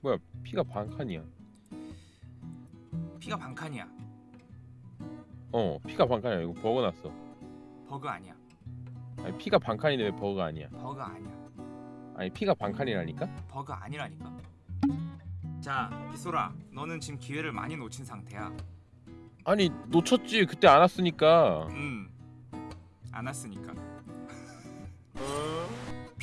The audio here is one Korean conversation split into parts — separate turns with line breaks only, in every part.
뭐야 피가 반 칸이야
피가 반 칸이야.
어 피가 반 칸이야 이거 버그 났어
버그 아니야.
아니 피가 반 칸인데 왜 버그가 아니야
버그 아니야.
아니 피가 반 칸이라니까
버그 아니라니까. 자, 빗소라, 너는 지금 기회를 많이 놓친 상태야.
아니 놓쳤지 그때 안 왔으니까
음, 안 왔으니까.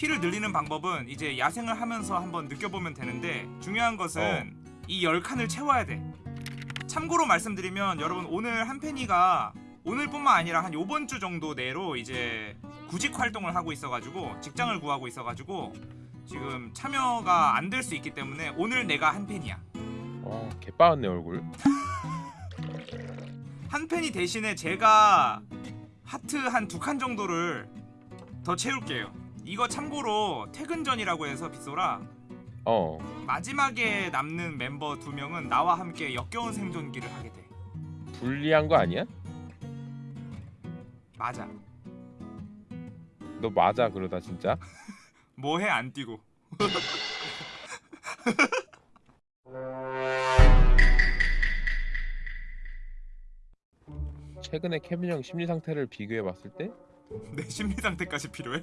피를 늘리는 방법은 이제 야생을 하면서 한번 느껴보면 되는데 중요한 것은 이 10칸을 채워야 돼. 참고로 말씀드리면 여러분 오늘 한 팬이가 오늘뿐만 아니라 한 요번 주 정도 내로 이제 구직 활동을 하고 있어가지고 직장을 구하고 있어가지고 지금 참여가 안 될 수 있기 때문에 오늘 내가 한 팬이야.
와 개빠았네 얼굴
한 팬이 대신에 제가 하트 한 두 칸 정도를 더 채울게요. 이거 참고로 퇴근 전이라고 해서 빗소라
어
마지막에 남는 멤버 두 명은 나와 함께 역겨운 생존기를 하게 돼.
불리한 거 아니야?
맞아.
너 맞아 그러다 진짜
뭐해 안 뛰고.
최근에 케빈 형 심리 상태를 비교해 봤을 때
내 심리 상태까지 필요해?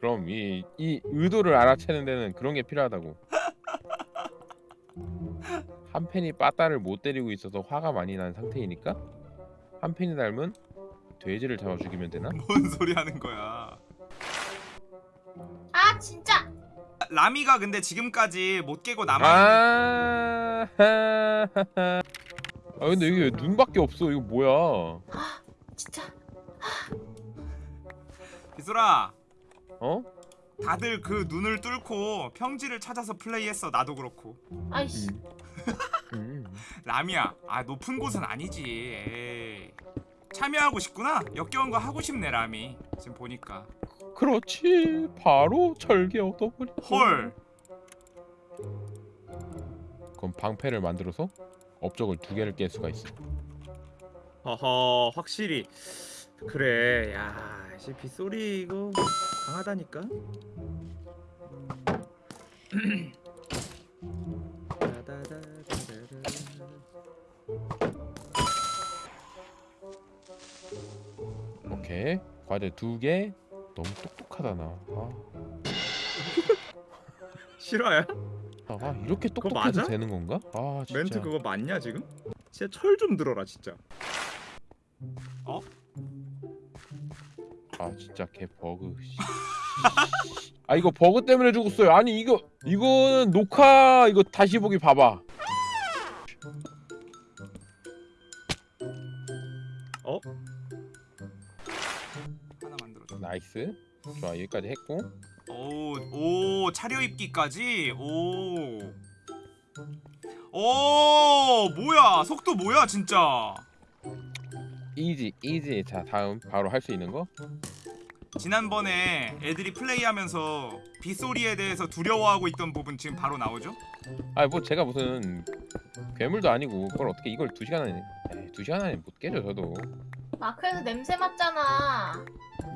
그럼 이, 이 의도를 알아채는 데는 그런 게 필요하다고. 한 팬이 빠따를 못 때리고 있어서 화가 많이 난 상태이니까? 한 팬이 닮은 돼지를 잡아 죽이면 되나?
뭔 소리 하는 거야?
아 진짜!
라미가 근데 지금까지 못 깨고 남아
아, 아 근데 이게 왜 눈밖에 없어. 이거 뭐야?
진짜.
비소라
어?
다들 그 눈을 뚫고 평지를 찾아서 플레이했어. 나도 그렇고.
아이씨.
음.
라미야 아 높은 곳은 아니지. 에이. 참여하고 싶구나? 역겨운 거 하고 싶네 라미. 지금 보니까.
그렇지. 바로 절개 얻어버리
헐.
그럼 방패를 만들어서 업적을 두 개를 깰 수가 있어.
허허 확실히 그래 야 씨, 빗소리 이거 강하다니까
오케이 과제 두개 너무 똑똑하다 나 아,
실화야?
아 이렇게
그거
똑똑해도
맞아?
되는 건가? 아 진짜
멘트 그거 맞냐 지금? 진짜 철 좀 들어라 진짜
아 진짜 개 버그. 씨. 아 이거 버그 때문에 죽었어요. 아니 이거 이거는 녹화 이거 다시 보기 봐봐.
하나 만들어줘.
Nice. 좋아 여기까지 했고.
오, 오 차려입기까지? 오. 오 뭐야? 속도 뭐야 진짜
easy easy 자 다음 바로 할 수 있는 거
지난번에 애들이 플레이하면서 빗소리에 대해서 두려워하고 있던 부분 지금 바로 나오죠?
아 뭐 제가 무슨 괴물도 아니고 그걸 어떻게 이걸 두 시간 안에 에이, 두 시간 안에 못 깨죠 저도
마크에서 냄새 맡잖아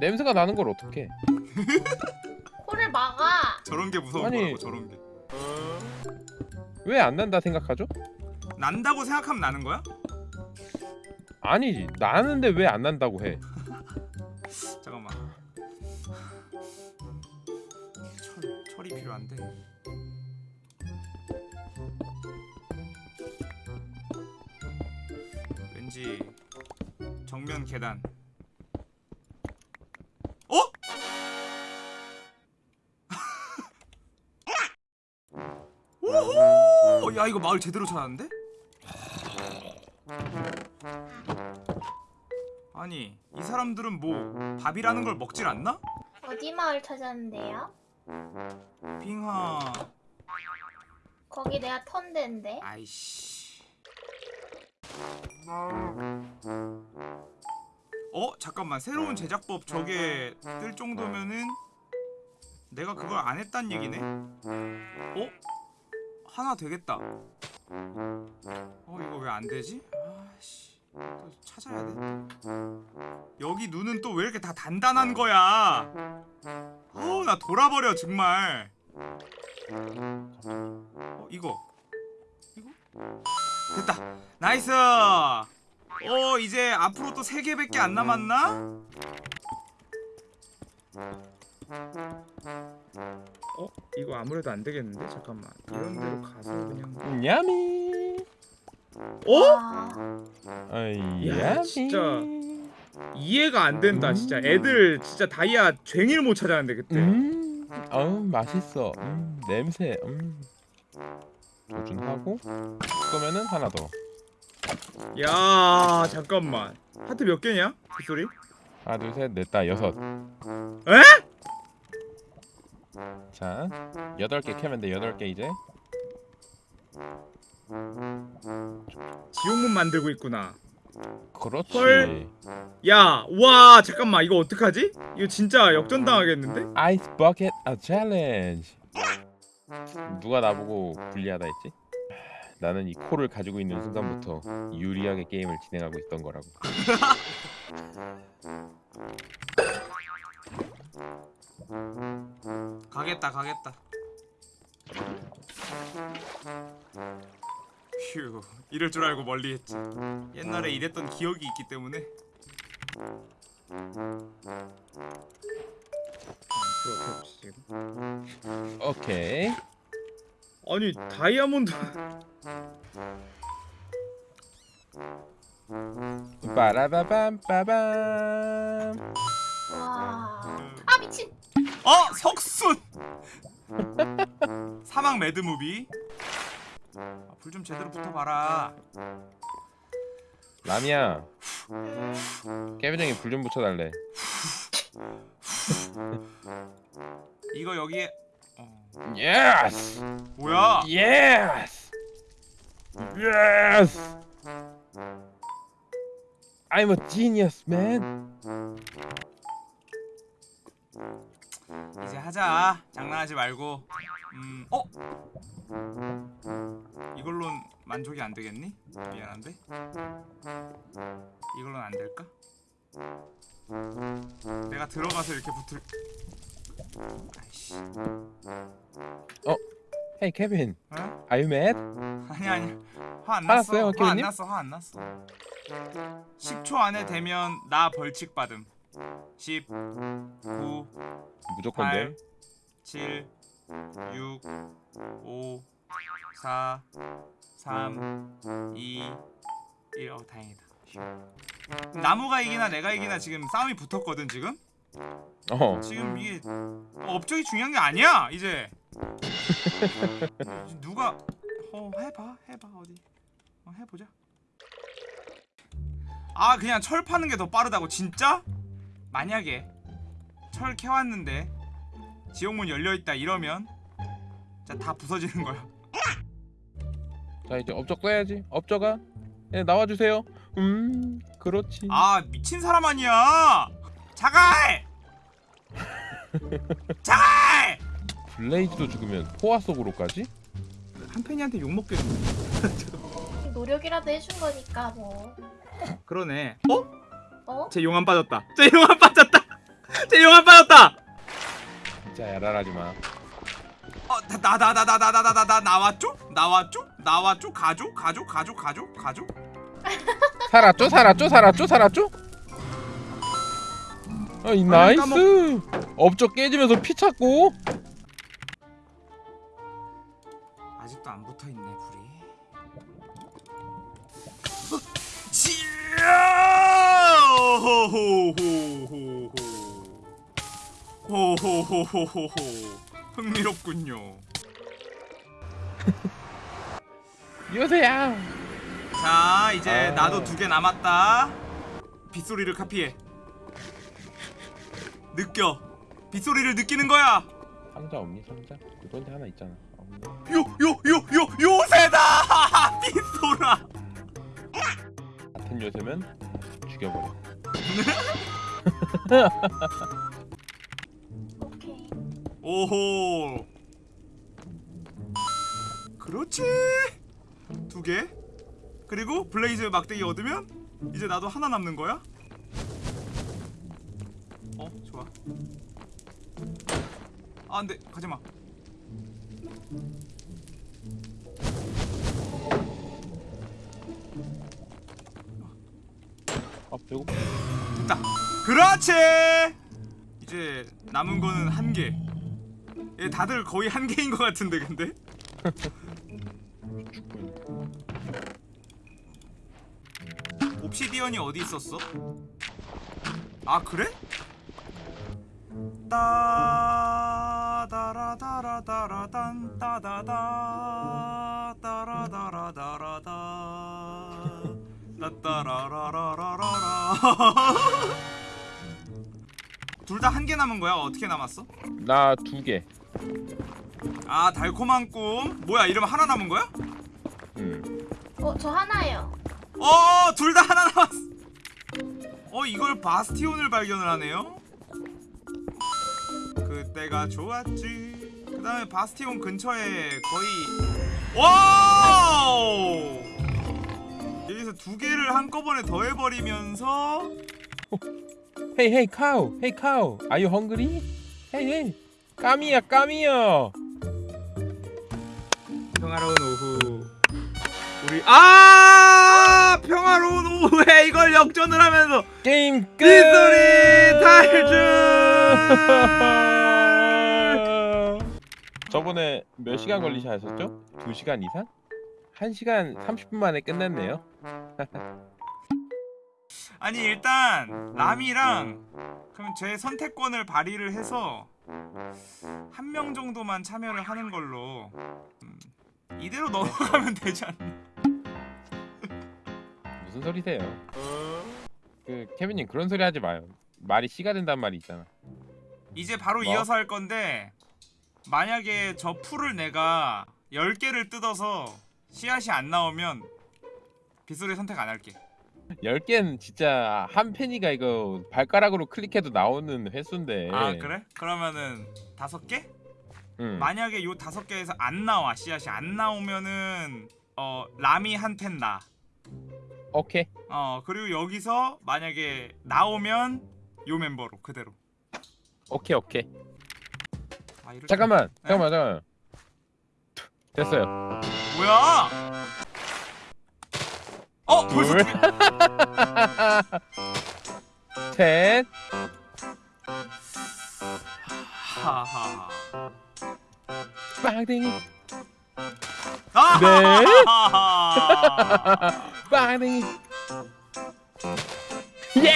냄새가 나는 걸 어떻게
코를 막아
저런 게 무서운
아니.
거라고 저런 게
왜 안 난다 생각하죠?
난다고 생각하면 나는 거야?
아니지 나는데 왜 안 난다고 해
잠깐만 철, 철이 필요한데 왠지 정면 계단 어? 오호! 야 이거 마을 제대로 찾았는데? 아니 이 사람들은 뭐 밥이라는 걸 먹질 않나?
어디 마을 찾았는데요?
빙하
거기 내가 턴데인데
아이씨 어? 잠깐만 새로운 제작법 저게 뜰 정도면은 내가 그걸 안 했단 얘기네? 어? 하나 되겠다 어 이거 왜 안 되지? 아씨 또 찾아야 돼 여기 눈은 또 왜 이렇게 다 단단한 거야 어 나 돌아버려 정말 어어 이거 이거 됐다 nice 어 이제 앞으로 또 세 개밖에 안 남았나?
어? 이거 아무래도 안 되겠는데? 잠깐만. 이런 데로 가서 그냥.
Yummy.
어?
와,
아이
야,
yummy.
진짜. 이해가 안 된다, 진짜. 애들 진짜 다이아 쟁일 못 찾았는데 그때.
음. 어 맛있어. 음 냄새. 음. 조준하고 그러면은 하나 더.
야, 잠깐만. 하트 몇 개냐? 그 소리?
하나 둘셋넷다 여섯.
에?
자 여덟 개 캐면 돼 여덟 개 이제.
지옥문 만들고 있구나.
그렇지.
헐. 야, 와, 잠깐만. 이거 어떡하지? 이거 진짜 역전당하겠는데?
Ice bucket 아 challenge. 누가 나보고 불리하다 했지? 나는 이 코를 가지고 있는 순간부터 유리하게 게임을 진행하고 있던 거라고.
가겠다 가겠다 휴 이럴 줄 알고 멀리 했지 옛날에 이랬던 기억이 있기 때문에.
오케이.
아니, 다이아몬드.
빠라바밤 빠밤.
와. 아 미친.
어 석순 사막 mad movie 아, 불 좀 제대로 붙어봐라
라미야
음,
깨비정이 불 좀 붙여달래.
이거 여기에 어,
Yes.
뭐야
yes. Yes. I'm a genius, man.
이제 하자 장난하지 말고 음 어? 이걸론 만족이 안 되겠니? 미안한데 이걸론 안 될까? 내가 들어가서 이렇게 붙을 아이씨
Hey, Kevin.
어?
Are you mad?
아니 아니 화 안
났어
화안
케빈님?
났어 화 안 났어 10초 안에 되면 나 벌칙 받음 10 9
무조건
팔,
돼.
7 6 5 4 3 2 1 어, 다행이다 휴. 나무가 이기나 내가 이기나 지금 싸움이 붙었거든 지금
어.
지금 이게 업적이 중요한 게 아니야 이제 누가 어 해봐 해봐 어디 어, 해보자 아 그냥 철 파는 게 더 빠르다고 진짜? 만약에 철 캐왔는데 지옥문 열려있다 이러면 자다 부서지는 거야
자 이제 업적 써야지. 업적아. 예, 나와주세요. 음, 그렇지.
아 미친 사람 아니야 자갈 자갈
블레이즈도 죽으면 포화 속으로까지?
한 팬이한테 욕 먹겠는데.
노력이라도 해준 거니까 뭐.
그러네. 어?
어?
쟤 용암 빠졌다. 쟤 용암 빠졌다. 쟤 용암 빠졌다.
진짜 야랄하지 마.
어 나 나 나 나 나 나 나 나 나 나왔죠 나왔죠 나왔죠 가죠 가죠 가죠 가죠 가죠
살았죠? 살았죠? 살았죠? 살았죠? 아 이 nice. 업적 깨지면서 피 찾고.
지야! 호호호호호. 호호호호호호. 흥미롭군요.
요새야.
자, 이제
아.
나도 두 개 남았다. 빗소리를 카피해. 느껴. 빗소리를 느끼는 거야.
상자 없니 상자? 그런데 하나 있잖아.
요 요 요 요 요새다. 빗소라.
같은 요새면 죽여버려.
오호. 그렇지. 두 개. 그리고 blaze 막대기 얻으면 이제 나도 하나 남는 거야. 어, 좋아. 아, 안돼. 가지 마.
일곱
됐다. 그렇지. 이제 남은 거는 한 개. 얘 다들 거의 한 개인 것 같은데 근데. 옵시디언이 어디 있었어? 아 그래? 따다라다라단 따다다 따라다라다라다 따따라라라라라 둘 다 한 개 남은 거야? 어떻게 남았어?
나 두 개.
아 달콤한 꿈 뭐야 이러면 하나 남은 거야?
음.
어, 저 하나요.
어, 둘 다 하나 남았어. 어, 이걸 바스티온을 발견을 하네요. 그때가 좋았지. 그 다음에 바스티온 근처에 거의 Wow! 여기서 두 개를 한꺼번에 더해버리면서
Hey hey cow, hey cow, are you hungry? Hey hey, 까미야 까미야.
평화로운 오후. 우리 아 평화로운 오후에 이걸 역전을 하면서
게임 끝.
빗소리 탈출.
저번에 몇 시간 걸리셨죠? 2시간 이상? 1시간 30분 만에 끝냈네요.
아니 일단 남이랑 그럼 제 선택권을 발휘를 해서 한 명 정도만 참여를 하는 걸로 음, 이대로 넘어가면 되지 않나?
무슨 소리세요? 그 케빈님 그런 소리 하지 마요. 말이 씨가 된단 말이 있잖아.
이제 바로
뭐?
이어서 할 건데 만약에 저 풀을 내가 10개를 뜯어서 씨앗이 안 나오면 빗소리 선택 안 할게
10개는 진짜 한 팬이가 이거 발가락으로 클릭해도 나오는 횟수인데.
아 그래? 그러면은 다섯 개?
응.
만약에 요 다섯 개에서 안 나와 씨앗이 안 나오면은 어 라미 한팬 나.
오케이.
어 그리고 여기서 만약에 나오면 요 멤버로 그대로.
오케이 오케이.
아,
잠깐만.
네?
잠깐만 잠깐만. 됐어요.
때- 뭐야? 어 벌써
둘.
두 개.
셋.
하하하.
빵댕이.
아!
네.
아!
빵댕이. 예!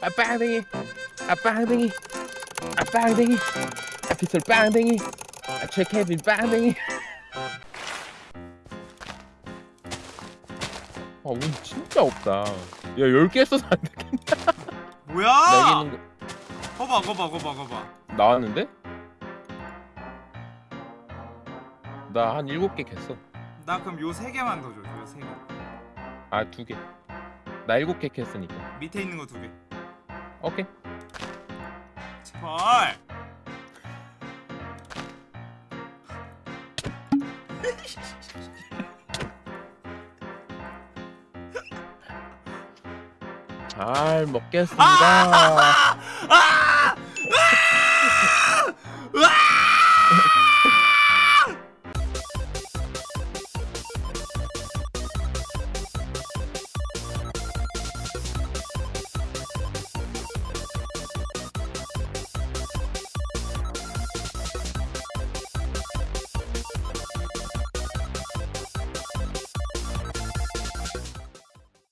아 빵댕이. 아 빵댕이. 아 빵댕이. 아 피털 빵댕이. 아 최케빈 빵댕이. 운 진짜 없다. 야 10개 써서 안 돼.
뭐야?
있는
거봐 거봐 거봐 거봐.
거 나왔는데? 나 한 7개 캤어.
나 그럼 요세 개만 더 줘. 요세 개.
아, 두 개. 나 7개 캤으니까.
밑에 있는 거두 개.
오케이.
제발.
잘 먹겠습니다.
아!